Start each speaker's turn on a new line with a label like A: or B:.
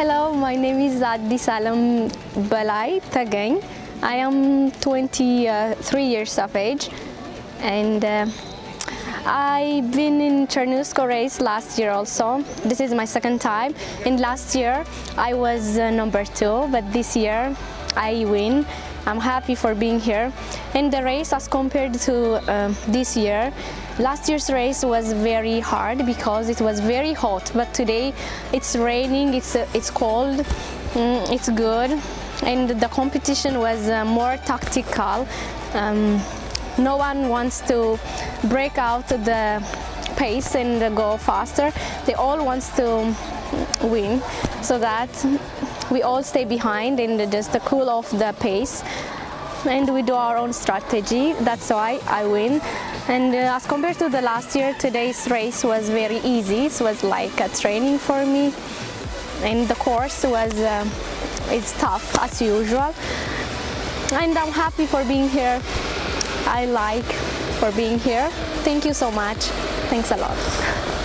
A: Hello, my name is Adi Salam Balai Tagain. I am 23 years of age and uh, I've been in Cernusco race last year also. This is my second time. In last year I was uh, number two, but this year I win. I'm happy for being here. And the race as compared to uh, this year, last year's race was very hard because it was very hot, but today it's raining, it's, uh, it's cold, mm, it's good. And the competition was uh, more tactical. Um, no one wants to break out the pace and go faster. They all want to win so that we all stay behind and just cool off the pace and we do our own strategy. That's why I win. And uh, as compared to the last year today's race was very easy. It was like a training for me. And the course was uh, it's tough as usual. And I'm happy for being here. I like for being here. Thank you so much. Thanks a lot